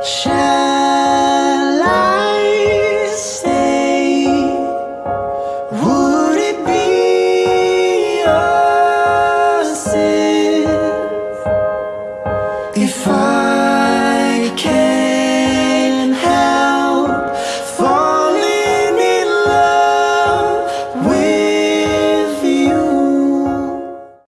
是